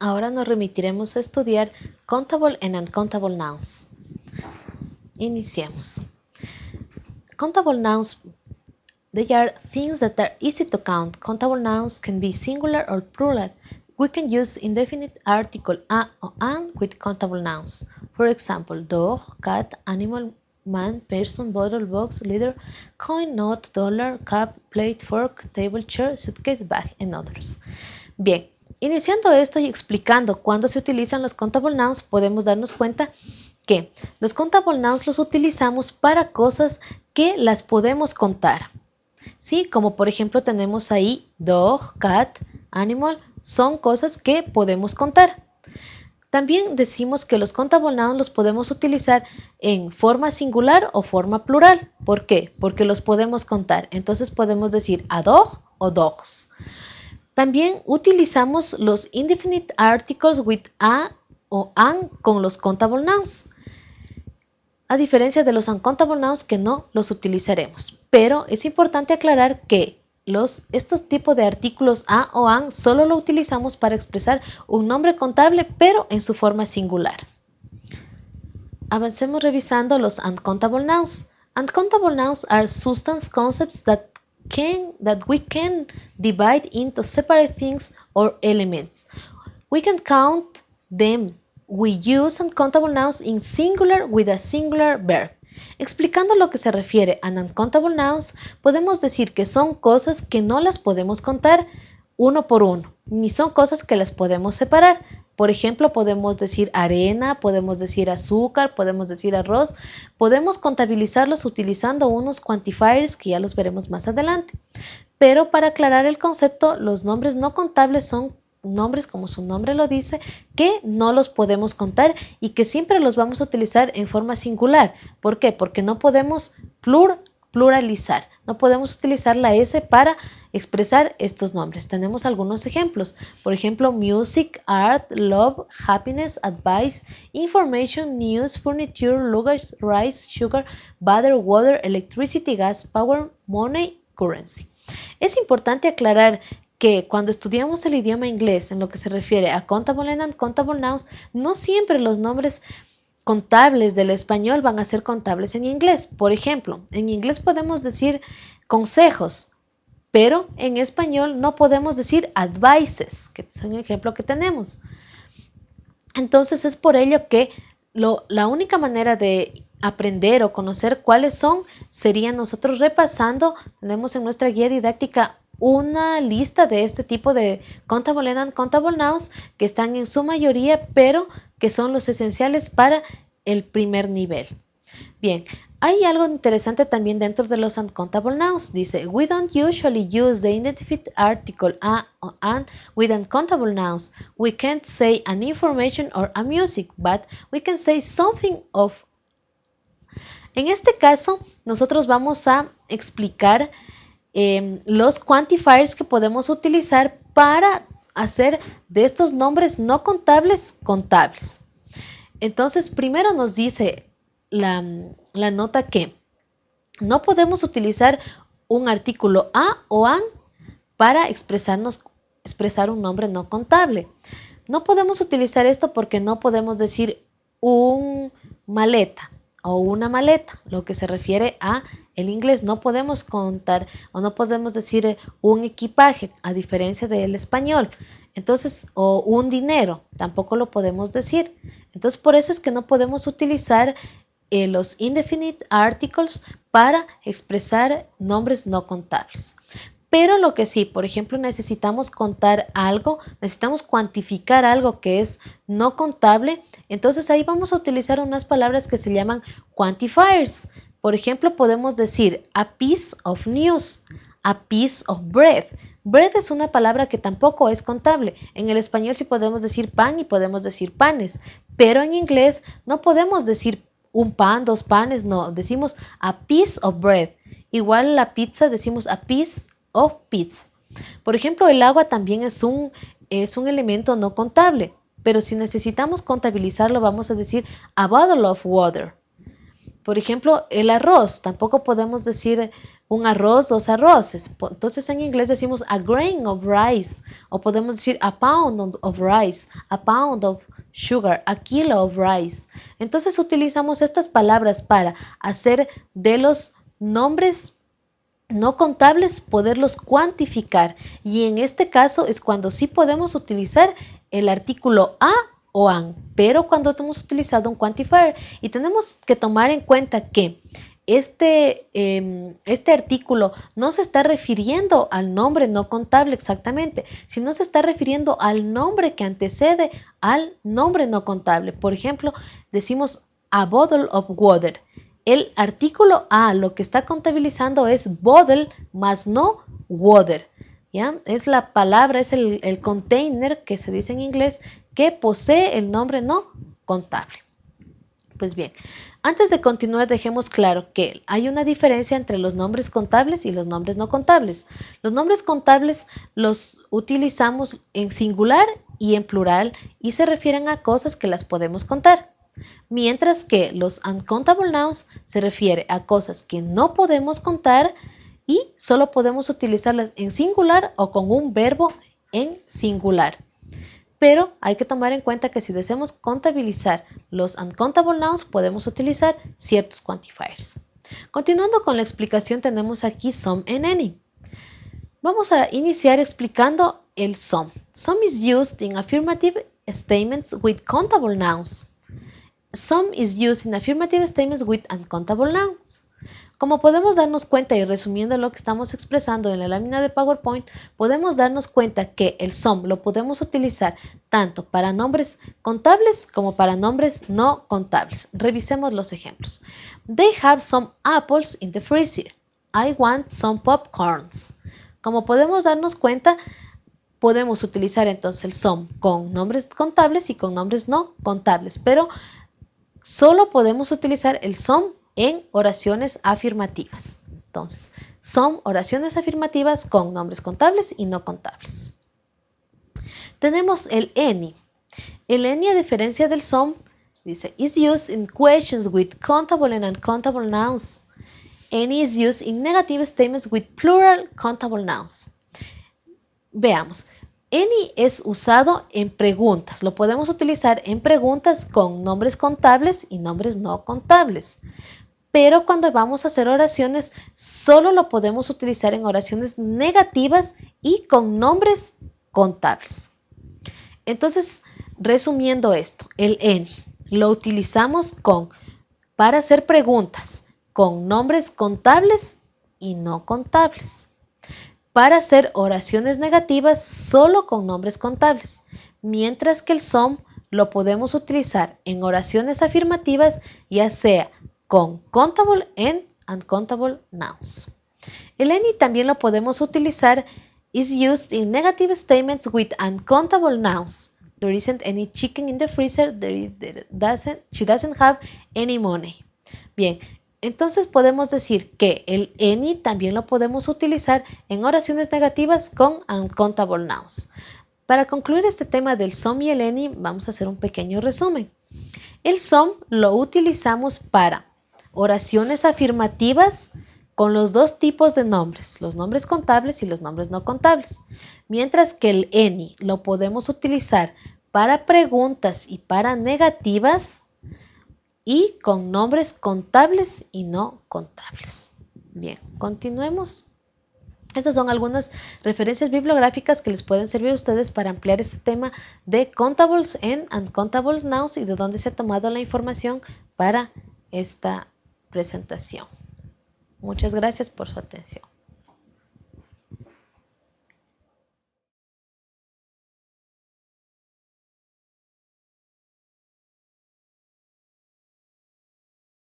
Ahora nos remitiremos a estudiar countable and uncountable nouns. Iniciemos. Countable nouns, they are things that are easy to count. Countable nouns can be singular or plural. We can use indefinite article a or an with countable nouns. For example, dog, cat, animal, man, person, bottle, box, leader, coin, note, dollar, cup, plate, fork, table, chair, suitcase, bag, and others. Bien, Iniciando esto y explicando cuándo se utilizan los countable nouns, podemos darnos cuenta que los countable nouns los utilizamos para cosas que las podemos contar. ¿Sí? Como por ejemplo tenemos ahí dog, cat, animal, son cosas que podemos contar. También decimos que los countable nouns los podemos utilizar en forma singular o forma plural. ¿Por qué? Porque los podemos contar. Entonces podemos decir a dog o dogs. También utilizamos los indefinite articles with a o an con los countable nouns, a diferencia de los uncountable nouns que no los utilizaremos. Pero es importante aclarar que estos tipos de artículos a o an solo lo utilizamos para expresar un nombre contable, pero en su forma singular. Avancemos revisando los uncountable nouns. Uncountable nouns are substance concepts that can that we can divide into separate things or elements. We can count them. We use uncountable nouns in singular with a singular verb. Explicando lo que se refiere a uncountable nouns, podemos decir que son cosas que no las podemos contar uno por uno, ni son cosas que las podemos separar. Por ejemplo, podemos decir arena, podemos decir azúcar, podemos decir arroz. Podemos contabilizarlos utilizando unos quantifiers que ya los veremos más adelante. Pero para aclarar el concepto, los nombres no contables son nombres, como su nombre lo dice, que no los podemos contar y que siempre los vamos a utilizar en forma singular. ¿Por qué? Porque no podemos pluralizar, no podemos utilizar la S para expresar estos nombres. Tenemos algunos ejemplos, por ejemplo, music, art, love, happiness, advice, information, news, furniture, luggage, rice, sugar, butter, water, electricity, gas, power, money, currency. Es importante aclarar que cuando estudiamos el idioma inglés en lo que se refiere a contable and uncountable nouns, no siempre los nombres contables del español van a ser contables en inglés. Por ejemplo, en inglés podemos decir consejos, pero en español no podemos decir advices, que es un ejemplo que tenemos. Entonces es por ello que la única manera de aprender o conocer cuáles son sería nosotros repasando, tenemos en nuestra guía didáctica una lista de este tipo de contable and contable nouns que están en su mayoría, pero que son los esenciales para el primer nivel. Bien, hay algo interesante también dentro de los uncountable nouns. Dice, we don't usually use the indefinite article a or an with uncountable nouns. We can't say an information or a music, but we can say something of. En este caso, nosotros vamos a explicar eh, los quantifiers que podemos utilizar para hacer de estos nombres no contables contables. Entonces, primero nos dice la, nota que no podemos utilizar un artículo a o an para expresarnos, expresar un nombre no contable. No podemos utilizar esto porque no podemos decir un maleta o una maleta, lo que se refiere a el inglés. No podemos contar o no podemos decir un equipaje, a diferencia del español. Entonces, o un dinero, tampoco lo podemos decir. Entonces, por eso es que no podemos utilizar eh, los indefinite articles para expresar nombres no contables. Pero lo que sí, por ejemplo, necesitamos contar algo, necesitamos cuantificar algo que es no contable, entonces ahí vamos a utilizar unas palabras que se llaman quantifiers. Por ejemplo, podemos decir a piece of news, a piece of bread. Bread es una palabra que tampoco es contable. En el español sí podemos decir pan y podemos decir panes, pero en inglés no podemos decir un pan, dos panes, no, decimos a piece of bread. Igual la pizza decimos a piece of pizza. Por ejemplo, el agua también es un, es un elemento no contable, pero si necesitamos contabilizarlo vamos a decir a bottle of water. Por ejemplo, el arroz, tampoco podemos decir un arroz, dos arroces. Entonces en inglés decimos a grain of rice o podemos decir a pound of rice, a pound of sugar, a kilo of rice. Entonces utilizamos estas palabras para hacer de los nombres no contables poderlos cuantificar y en este caso es cuando sí podemos utilizar el artículo a o an, pero cuando hemos utilizado un quantifier y tenemos que tomar en cuenta que este, em, este artículo no se está refiriendo al nombre no contable exactamente, sino se está refiriendo al nombre que antecede al nombre no contable. Por ejemplo, decimos a bottle of water. El artículo A lo que está contabilizando es bottle más no water. ¿ya? Es la palabra, es el, el container que se dice en inglés que posee el nombre no contable. Pues bien, antes de continuar, dejemos claro que hay una diferencia entre los nombres contables y los nombres no contables. Los nombres contables los utilizamos en singular y en plural y se refieren a cosas que las podemos contar. Mientras que los uncountable nouns se refiere a cosas que no podemos contar y solo podemos utilizarlas en singular o con un verbo en singular. Pero hay que tomar en cuenta que si deseamos contabilizar los uncountable nouns, podemos utilizar ciertos quantifiers. Continuando con la explicación, tenemos aquí some and any. Vamos a iniciar explicando el some. Some is used in affirmative statements with countable nouns. Some is used in affirmative statements with uncountable nouns. Como podemos darnos cuenta y resumiendo lo que estamos expresando en la lámina de PowerPoint, podemos darnos cuenta que el SOM lo podemos utilizar tanto para nombres contables como para nombres no contables. Revisemos los ejemplos. They have some apples in the freezer. I want some popcorns. Como podemos darnos cuenta, podemos utilizar entonces el SOM con nombres contables y con nombres no contables, pero solo podemos utilizar el SOM en oraciones afirmativas. Entonces, son oraciones afirmativas con nombres contables y no contables. Tenemos el any. El any, a diferencia del some, dice, is used in questions with countable and uncountable nouns. Any is used in negative statements with plural countable nouns. Veamos. Any es usado en preguntas. Lo podemos utilizar en preguntas con nombres contables y nombres no contables pero cuando vamos a hacer oraciones solo lo podemos utilizar en oraciones negativas y con nombres contables. Entonces, resumiendo esto, el any lo utilizamos con para hacer preguntas con nombres contables y no contables. Para hacer oraciones negativas solo con nombres contables, mientras que el some lo podemos utilizar en oraciones afirmativas, ya sea con countable and uncountable nouns. El any también lo podemos utilizar is used in negative statements with uncountable nouns. There isn't any chicken in the freezer. There, doesn't, she doesn't have any money. Bien, entonces podemos decir que el any también lo podemos utilizar en oraciones negativas con uncountable nouns. Para concluir este tema del some y el any, vamos a hacer un pequeño resumen. El some lo utilizamos para oraciones afirmativas con los dos tipos de nombres, los nombres contables y los nombres no contables, mientras que el any lo podemos utilizar para preguntas y para negativas y con nombres contables y no contables. Bien, continuemos. Estas son algunas referencias bibliográficas que les pueden servir a ustedes para ampliar este tema de contables and uncountables nouns y de dónde se ha tomado la información para esta presentación. Muchas gracias por su atención.